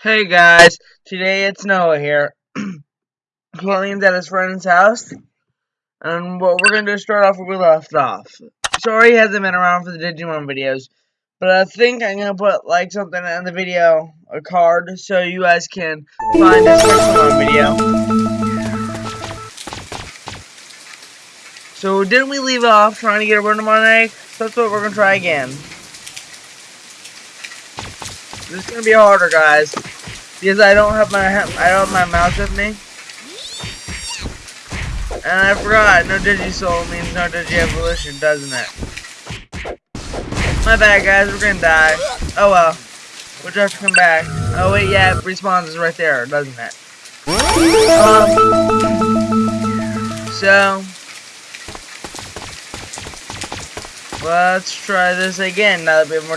Hey guys, today it's Noah here. Clean's at his friend's house, and what we're gonna do is start off where we left off. Sorry he hasn't been around for the Digimon videos, but I think I'm gonna put like something in the video, a card, so you guys can find this Digimon video. So didn't we leave off trying to get a Renamon egg? So that's what we're gonna try again. This is gonna be harder, guys, because I don't have my I don't have my mouse with me, and I forgot. No Digisoul means no Digi-Evolution, doesn't it? My bad, guys. We're gonna die. Oh well. We'll just come back. Oh wait, yeah, it respawns is right there, doesn't it? Um. So. Let's try this again now that we have more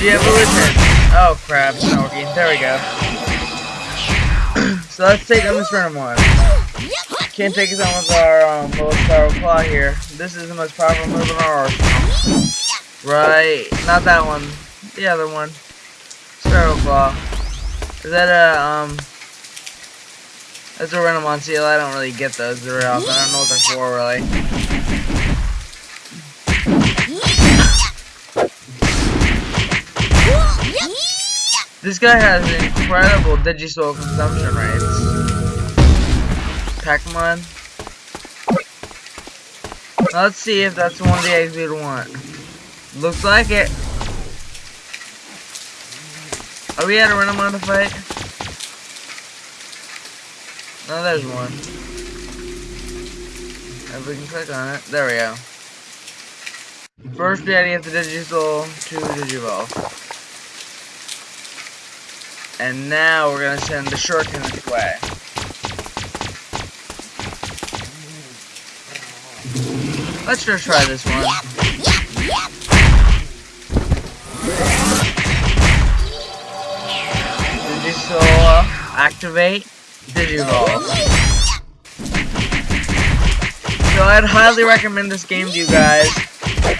Digisoul. Digi-Evolution. Oh crap, it's not working. There we go. so let's take on this random one. Can't take us on with our um, little Spiral Claw here. This is the most powerful move in our arsenal. Right, not that one. The other one. Spiral Claw. Is that a, um... That's a Renamon seal. I don't really get those very often. I don't know what they're for, really. This guy has incredible Digisoul consumption rates. Pacmon. Let's see if that's one of the eggs we'd want. Looks like it. Are we at a on the fight? No, there's one. If we can click on it. There we go. First we had to Digisoul to Digivolve. And now we're gonna send the shuriken this way. Let's just try this one. Digisoul activate, Digivolve. So I'd highly recommend this game to you guys.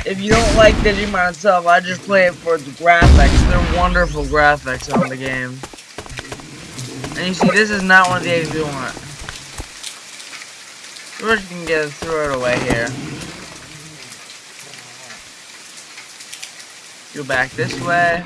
If you don't like Digimon itself, I just play it for the graphics. They're wonderful graphics on the game. And you see, this is not one of the eggs we want. We're just gonna get throw it away here. Go back this way.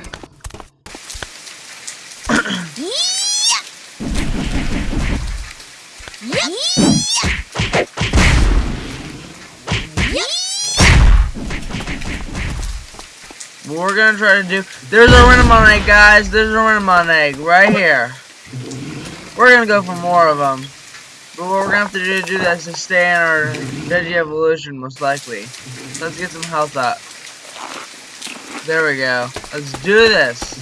We're gonna try to do, there's a Renamon egg, guys. There's a Renamon egg right here. We're gonna go for more of them. But what we're gonna have to do to do that is to stay in our Digi-Evolution, most likely. Let's get some health up. There we go. Let's do this.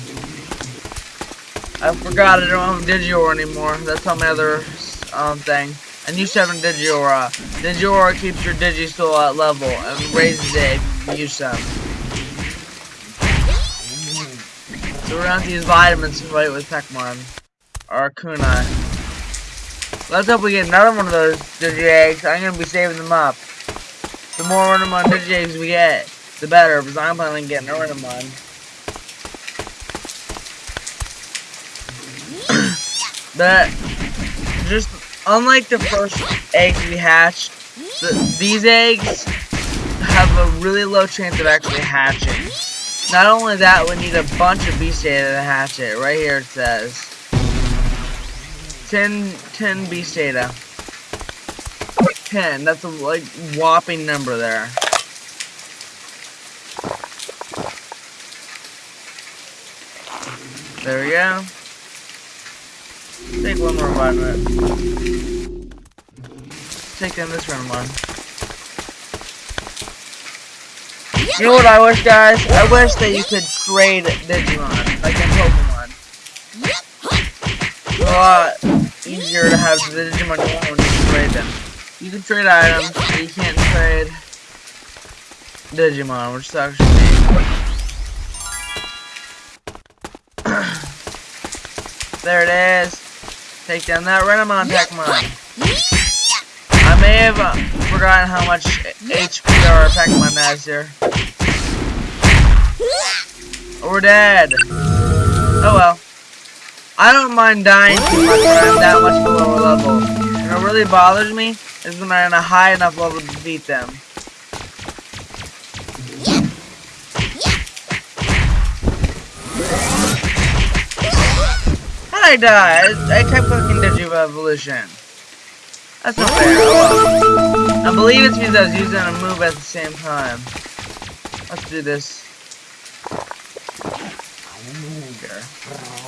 I forgot I don't have Digiaura anymore. That's on my other um, thing. And you have a Digiaura. Digiaura keeps your Digisoul at level and raises it if you use some. So we're gonna have to use vitamins to fight with Pekmon. Or Kunai. Let's hope we get another one of those Digi eggs. I'm gonna be saving them up. The more Renamon Digi eggs we get, the better, because I'm planning on getting a Renamon. but, just unlike the first eggs we hatched, the, these eggs have a really low chance of actually hatching. Not only that, we need a bunch of beast data to hatch it. Right here it says. 10, 10 beast data. 10, that's a like whopping number there. There we go. Take one more vitamin. Take in this round one. You know what I wish, guys? I wish that you could trade Digimon, like in Pokemon. A lot easier to have the Digimon you can trade them. You can trade items, but you can't trade Digimon, which sucks for there it is. Take down that Renamon Pekmon. I may have uh, forgotten how much HP our Pekmon has here. we're dead. Oh well. I don't mind dying too much when I'm that much below a level. And what really bothers me is when I'm in a high enough level to defeat them. How'd I die? I, I kept clicking Digivolution. That's not fair. I believe it's because I was using a move at the same time. Let's do this.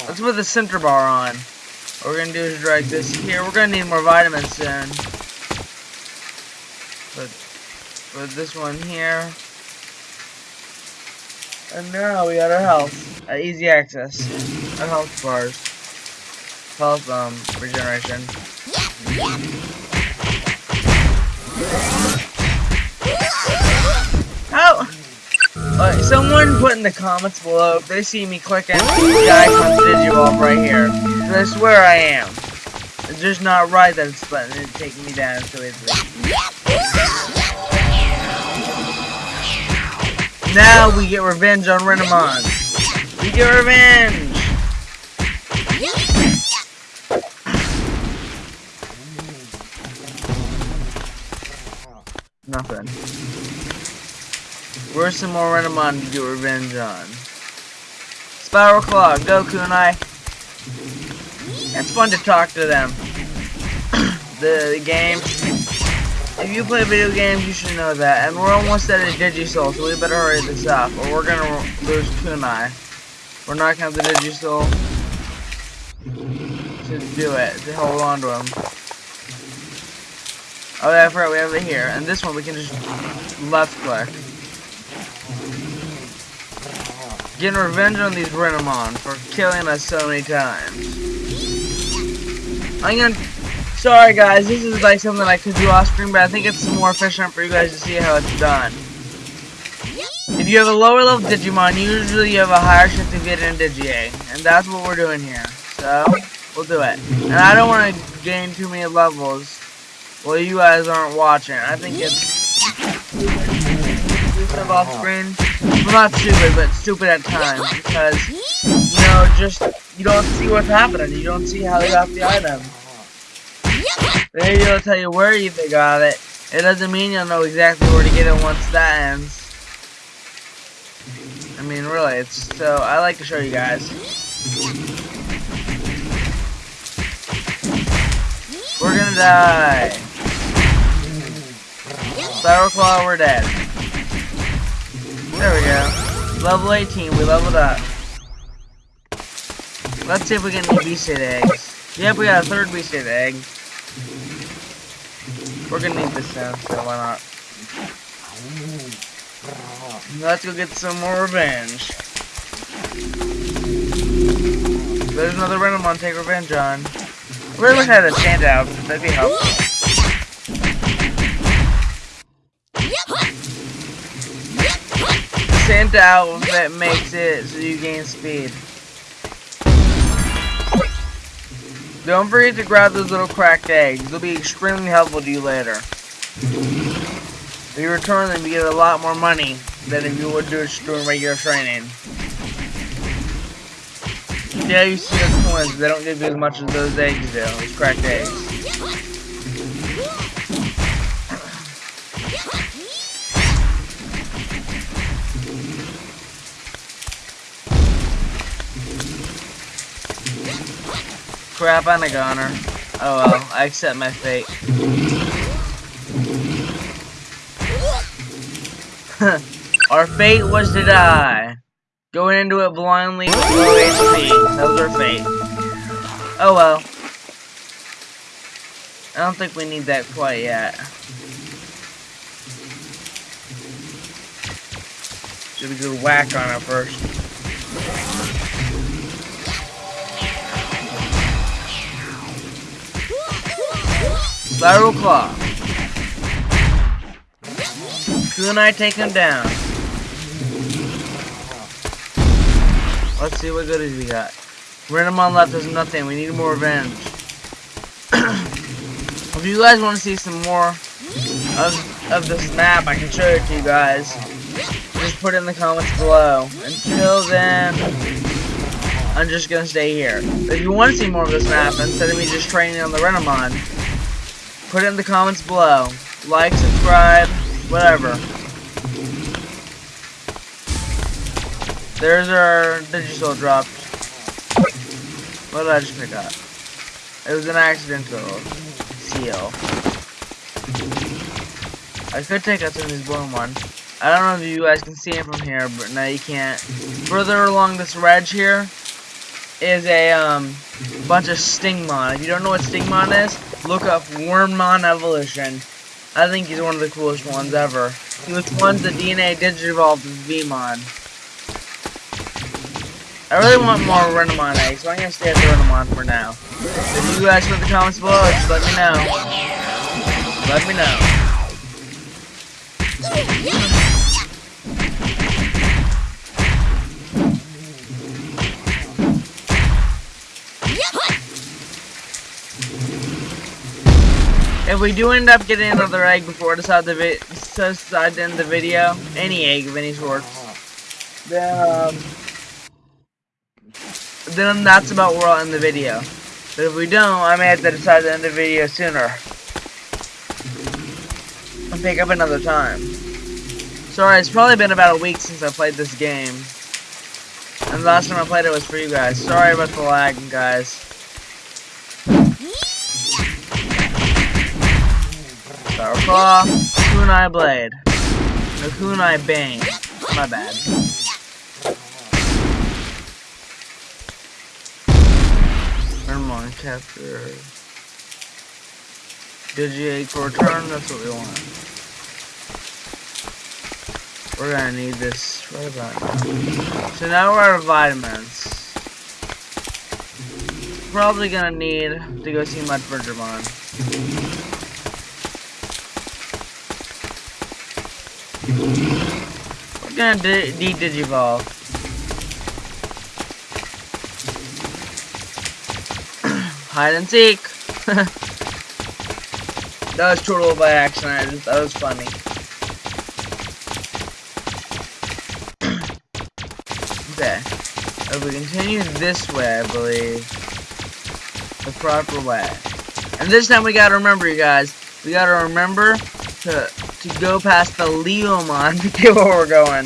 Let's put the center bar on. What we're gonna do is drag this here. We're gonna need more vitamins soon. Put, put this one here. And now we got our health. Uh, easy access. Our health bars. Health um regeneration. Uh, someone put in the comments below if they see me clicking the icon Digivolve right here. I swear I am. It's just not right that it's letting it take me down so easily. Now we get revenge on Renamon. We get revenge! Nothing. Where's some more Renamon to get revenge on? Spiral Claw, Goku and I. It's fun to talk to them. the, the game. If you play video games, you should know that. And we're almost at a Digisoul, so we better hurry this up, or we're gonna lose Kunai. We're not gonna have the Digisoul to do it, to hold on to him. Oh yeah, I forgot we have it here. And this one we can just left click. Getting revenge on these Renamon for killing us so many times. I'm gonna... Sorry guys, this is like something I could do off screen, but I think it's more efficient for you guys to see how it's done. If you have a lower level Digimon, usually you have a higher chance of getting Digi-Egg. And that's what we're doing here. So, we'll do it. And I don't want to gain too many levels while you guys aren't watching. I think it's stupid off screen. Well, not stupid, but stupid at times because you know, just you don't see what's happening. You don't see how they got the item. They don't tell you where you got it. It doesn't mean you'll know exactly where to get it once that ends. I mean, really, it's so. I like to show you guys. We're gonna die. Spiral Claw, we're dead. There we go. Level 18, we leveled up. Let's see if we get any Beast eggs. Yep, we got a third Beast egg. We're gonna need this now, so why not? Let's go get some more revenge. There's another Renamon take revenge on. We I had a standout. That'd be helpful. Santa outfit makes it so you gain speed. Don't forget to grab those little cracked eggs. They'll be extremely helpful to you later. If you return them, you get a lot more money than if you would do it during regular training. Yeah, you see the coins, they don't give you as much as those eggs do, those cracked eggs. Crap, I'm a goner. Oh well, I accept my fate. our fate was to die. Going into it blindly with low HP. That was our fate. Oh well. I don't think we need that quite yet. Should we go whack on it first? Spiral Claw. Kunai take him down. Let's see what goodies we got. Renamon left us nothing. We need more revenge. if you guys want to see some more of, of this map, I can show it to you guys. just put it in the comments below. Until then, I'm just gonna stay here. If you want to see more of this map, instead of me just training on the Renamon, put it in the comments below. Like, subscribe, whatever. There's our Digisoul dropped. What did I just pick up? It was an accidental seal. I could take out some of these blown one. I don't know if you guys can see it from here, but now you can't. Further along this ledge here is a um, bunch of Stingmon. If you don't know what Stingmon is, look up Wormmon Evolution. I think he's one of the coolest ones ever. He was once the DNA Digivolved with Veemon. I really want more Renamon eggs, so I'm gonna stay at the Renamon for now. If you guys put the comments below, just let me know. Let me know. If we do end up getting another egg before I decide, the end the video, any egg of any sort, then um, then that's about where I'll end the video. But if we don't, I may have to decide to end the video sooner. And pick up another time. Sorry, it's probably been about a week since I played this game. And the last time I played it was for you guys. Sorry about the lag, guys. Power Claw, Kunai Blade. No, Kunai Bane. My bad. on, capture. Digi for return, that's what we want. We're gonna need this right about now. So now we're out of vitamins. Probably gonna need to go see Mudbridgermon. Gonna de-digivolve. Hide and seek. that was total by accident. That was funny. okay. If we continue this way, I believe. The proper way. And this time we gotta remember, you guys. We gotta remember to to go past the Leomon to get where we're going.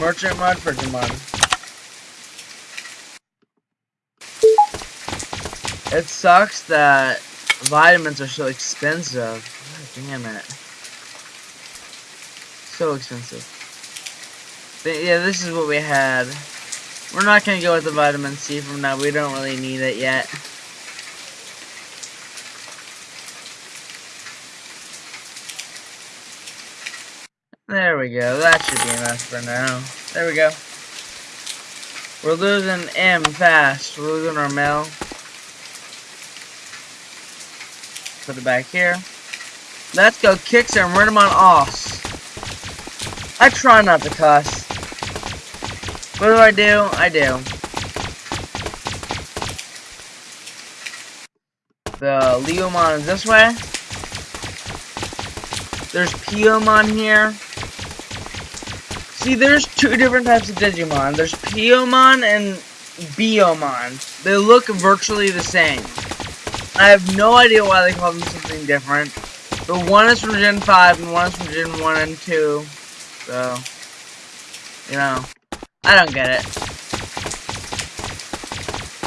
Merchant mod for Demon. It sucks that vitamins are so expensive. God damn it. So expensive. But yeah, this is what we had. We're not gonna go with the vitamin C from now. We don't really need it yet. There we go. That should be enough for now. There we go. We're losing M fast. We're losing our mail. Put it back here. Let's go kick some Renamon offs. I try not to cuss. What do I do? I do. The Leomon is this way. There's Piyomon here. See, there's two different types of Digimon. There's Piyomon and Biyomon. They look virtually the same. I have no idea why they call them something different. But one is from Gen 5 and one is from Gen 1 and 2. So, you know, I don't get it.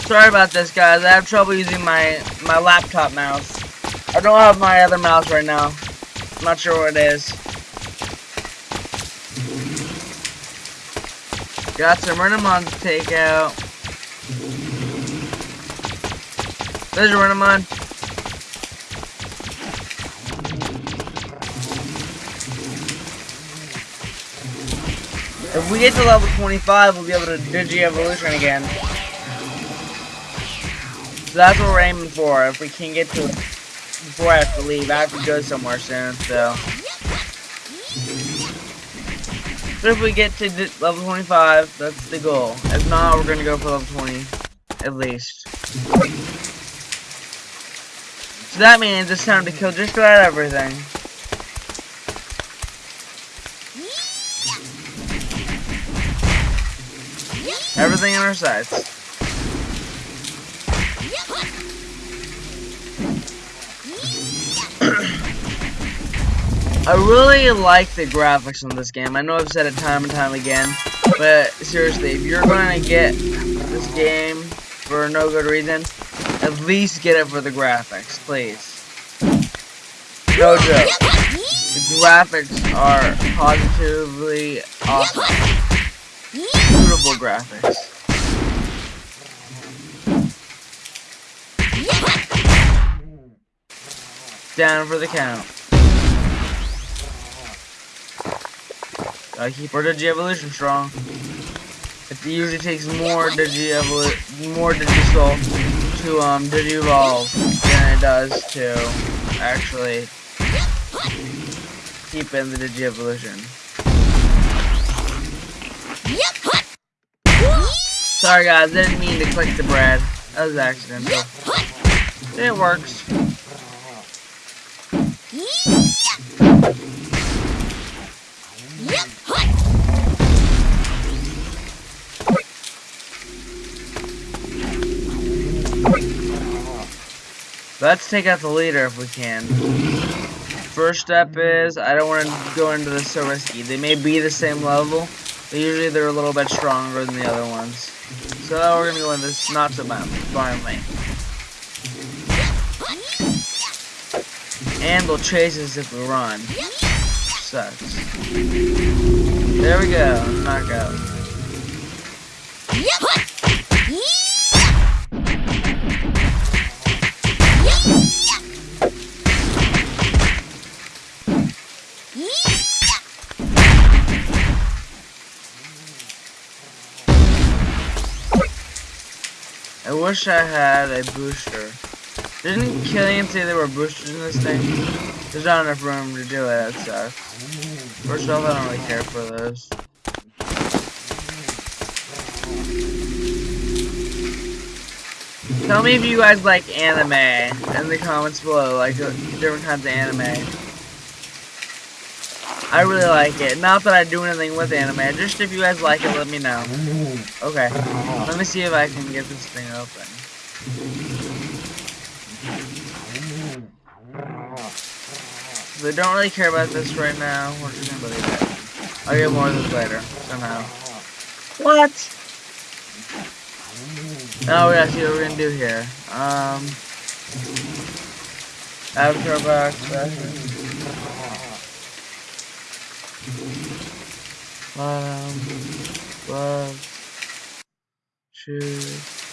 Sorry about this, guys. I have trouble using my, my laptop mouse. I don't have my other mouse right now. I'm not sure what it is. Got some Renamon to take out. There's a Renamon. If we get to level 25, we'll be able to Digi-Evolution again. So that's what we're aiming for, if we can get to it before I have to leave. I have to go somewhere soon, so... So if we get to level 25, that's the goal. If not, we're gonna go for level 20, at least. So that means it's time to kill just about everything. Everything on our sights. I really like the graphics on this game. I know I've said it time and time again, but seriously, if you're going to get this game for no good reason, at least get it for the graphics, please. No joke. The graphics are positively awesome. Graphics. Down for the count. Gotta keep our Digi-Evolution strong. It usually takes more Digi-Evolu- more Digisoul to um Digi-Evolve than it does to actually keep in the Digi-Evolution. Sorry guys, I didn't mean to click the bread. That was accidental. It works. Let's take out the leader if we can. First step is, I don't want to go into this so risky. They may be the same level, but usually they're a little bit stronger than the other ones. So we're to go into this not so violently. And they'll chase us if we run. Sucks. There we go, knockout. Wish I had a booster. Didn't Killian say there were boosters in this thing? There's not enough room to do it, that sucks. First off, I don't really care for those. Tell me if you guys like anime in the comments below, like different kinds of anime. I really like it. Not that I do anything with anime, just if you guys like it, let me know. Okay, let me see if I can get this thing open. They don't really care about this right now. We're just gonna it. I'll get more of this later, somehow. What? Now we gotta see what we're gonna do here. Um, avatar box session. Um, love, choose,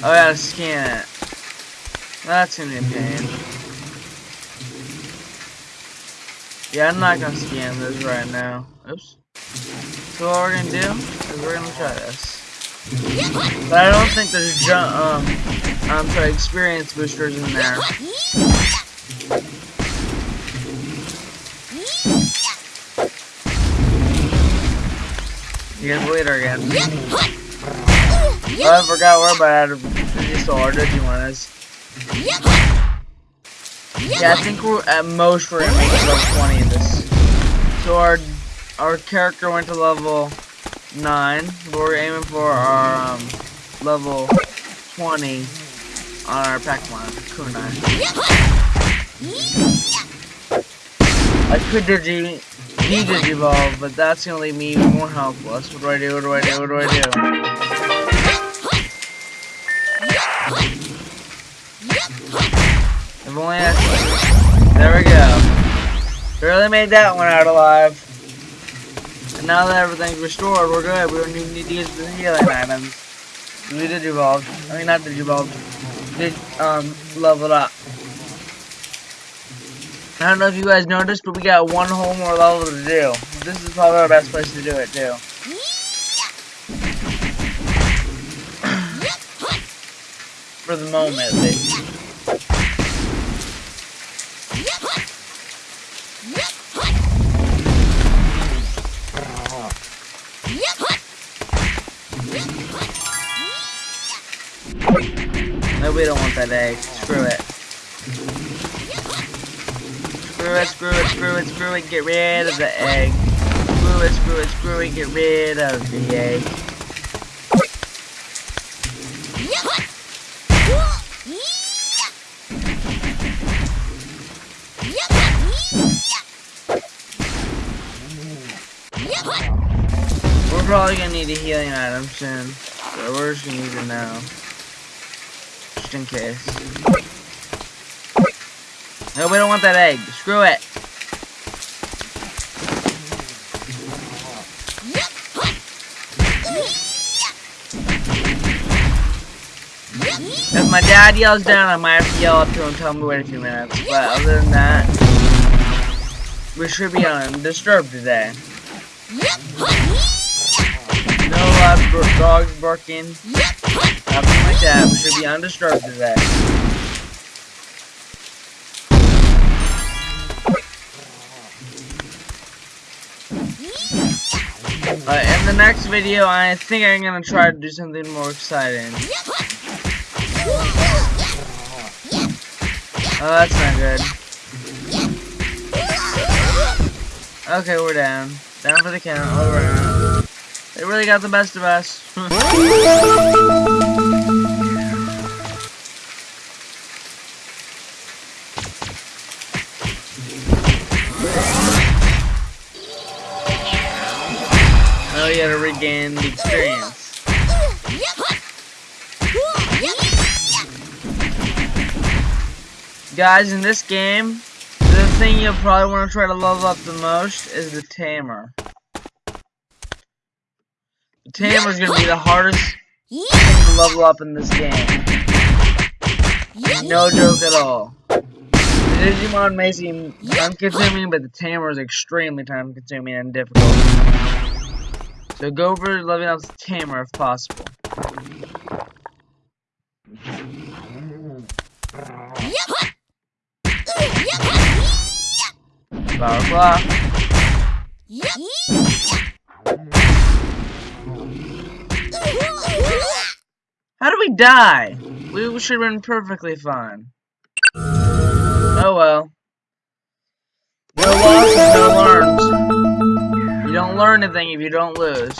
Oh, I gotta scan it. That's gonna be a pain. Yeah, I'm not gonna scan this right now. Oops. So what we're gonna do is we're gonna try this. But I don't think there's jump, um, I'm sorry, experience boosters in there. Here's the leader again. Oh, I forgot we're about out of Digistore Digimon is. Yeah, I think we're at most we're gonna make it level 20 in this. So our our character went to level 9, but we're aiming for our um, level 20 on our Pokemon, Kunai. I could Digi, he Digivolve, but that's gonna leave me more helpless. What do I do? What do I do? What do I do? There we go. Barely made that one out alive. And now that everything's restored, we're good. We don't even need to use the healing items. We did evolve. I mean, not did evolve. Did, um, level up. I don't know if you guys noticed, but we got one whole more level to do. This is probably our best place to do it, too. For the moment, at least. We don't want that egg. Screw it. Screw it, screw it, screw it, screw it, get rid of the egg. Screw it, screw it, screw it, get rid of the egg. We're probably gonna need a healing item soon. So we're just gonna use it now. Just in case. No, we don't want that egg. Screw it. If my dad yells down, I might have to yell up to him and tell him to wait a few minutes. But other than that, we should be undisturbed today. No uh, loud dogs barking. We should be undisturbed today. Uh, in the next video, I think I'm gonna try to do something more exciting. Oh, that's not good. Okay, we're down. Down for the count, all around. They really got the best of us. regain the experience. Guys, in this game, the thing you'll probably want to try to level up the most is the Tamer. The Tamer is going to be the hardest thing to level up in this game. No joke at all. The Digimon may seem time-consuming, but the Tamer is extremely time-consuming and difficult. So go over leveling up Tamer if possible. Blah blah. How do we die? We should have been perfectly fine. Oh well. No losses, no learns. You don't mm. learn anything if you don't lose.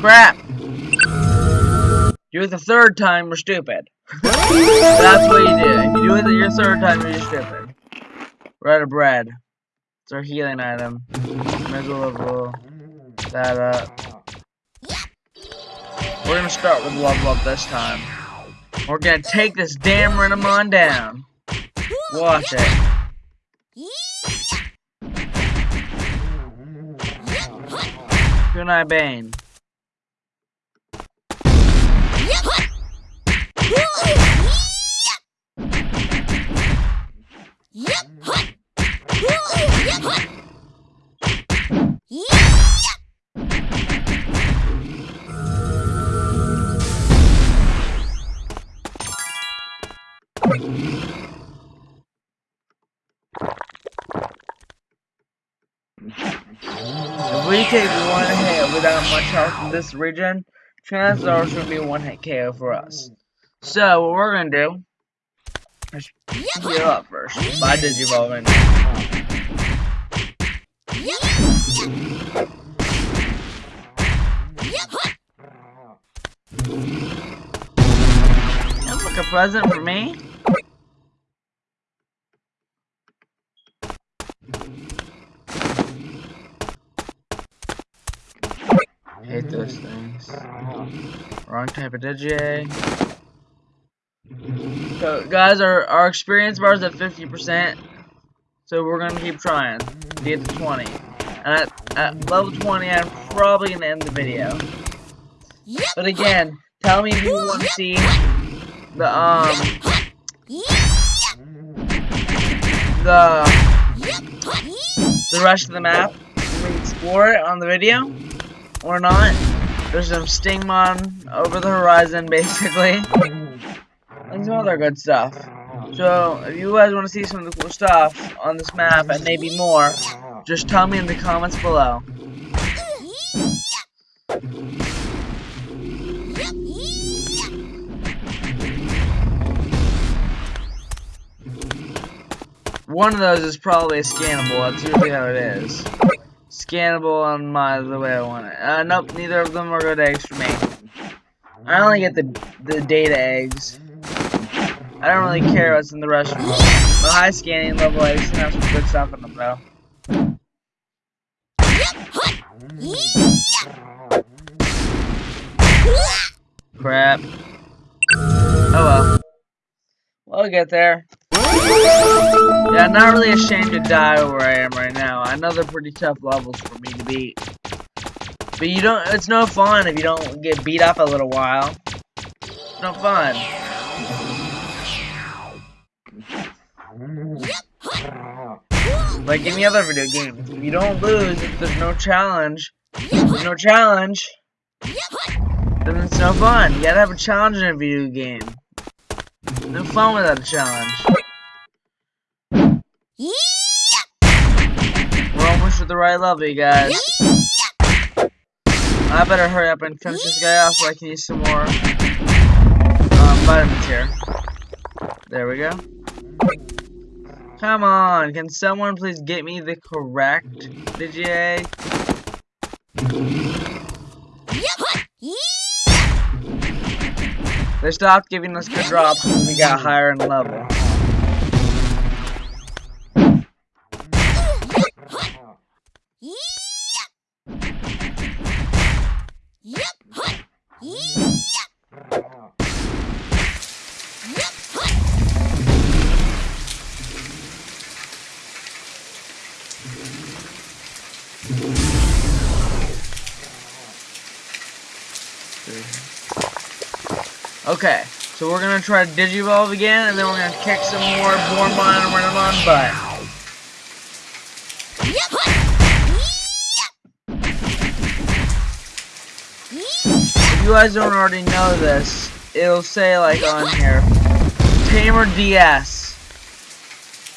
Crap! Do it the third time, we're stupid. That's what you do. If you do it your third time, you're stupid. We're out of bread. It's our healing item. Might as level that uh, up. We're gonna start with level up this time. We're gonna take this damn Renamon down. Watch it. Good Bane. If take one hit without much health in this region, chances are it's going to be one hit KO for us. So, what we're going to do is heal up first by Digivolving. Like a present for me. Those things. Wrong type of DJ. So, guys, our, our experience bar is at 50%. So, we're going to keep trying to get to 20. And at, at level 20, I'm probably going to end the video. But again, tell me if you want to see the, um, the, the rest of the map. We explore it on the video or not. There's some Stingmon over the horizon, basically. And some other good stuff. So, if you guys want to see some of the cool stuff on this map, and maybe more, just tell me in the comments below. One of those is probably a scannable. That's usually how it is. Scannable on my the way I want it. Uh, nope, neither of them are good eggs for me. I only get the the data eggs. I don't really care what's in the rest of them. The high scanning level eggs can have some good stuff in them though. Crap. Oh well. We'll get there. Yeah, I'm not really ashamed to die where I am right now. I know they're pretty tough levels for me to beat. But you don't, it's no fun if you don't get beat up a little while. It's no fun. Like any other video game, if you don't lose, if there's no challenge, there's no challenge, then it's no fun. You gotta have a challenge in a video game. No fun without a challenge. At the right level, you guys. I better hurry up and finish this guy off so I can use some more um, vitamins here. There we go. Come on, can someone please get me the correct Digiegg? They stopped giving us good drops when we got higher in level. Okay, so we're gonna try to Digivolve again, and then we're gonna kick some more Bormon and Renamon butt. If you guys don't already know this, it'll say like on here, Tamer DS.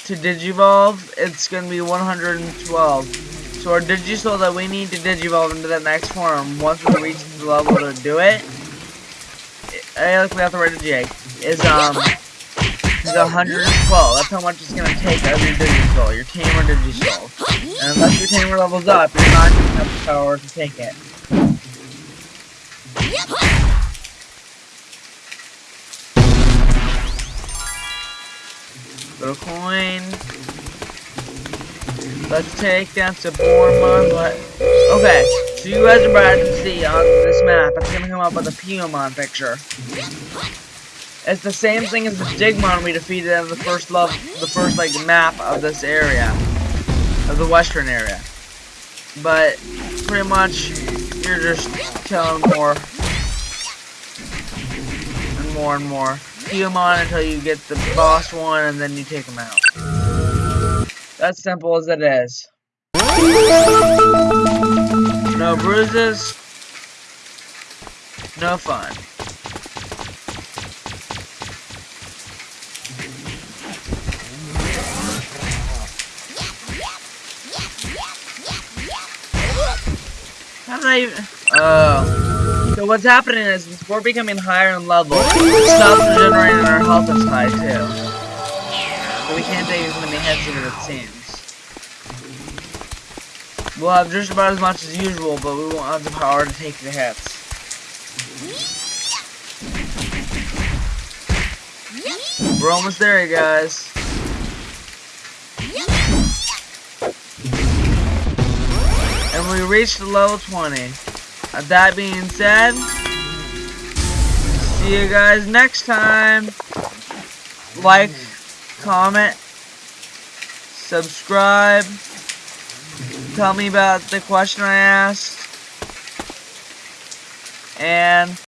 To Digivolve, it's gonna be 112. So our Digisoul that we need to Digivolve into that next form, once we reach the level to do it, I look without the right J is um is 112. That's how much it's gonna take out of your Digisoul, your Tamer Digisoul. And unless your Tamer levels up, you're not gonna have the power to take it. Little coin. Let's take down to Bormon, but okay. So you guys are about to see on this map, it's gonna come up with a Piyomon picture. It's the same thing as the Digmon we defeated in the first love, the first like map of this area, of the western area. But pretty much, you're just killing more and more and more Piyomon until you get the boss one, and then you take them out. That's simple as it is. No bruises. No fun. How did I even... Oh. So what's happening is, we're becoming higher in level, stops regenerating our health is high too. So we can't take as many hits as it seems. We'll have just about as much as usual, but we won't have the power to take the hits. We're almost there, guys. We reached the level 20. Uh, that being said, see you guys next time. Like, comment, subscribe, tell me about the question I asked, and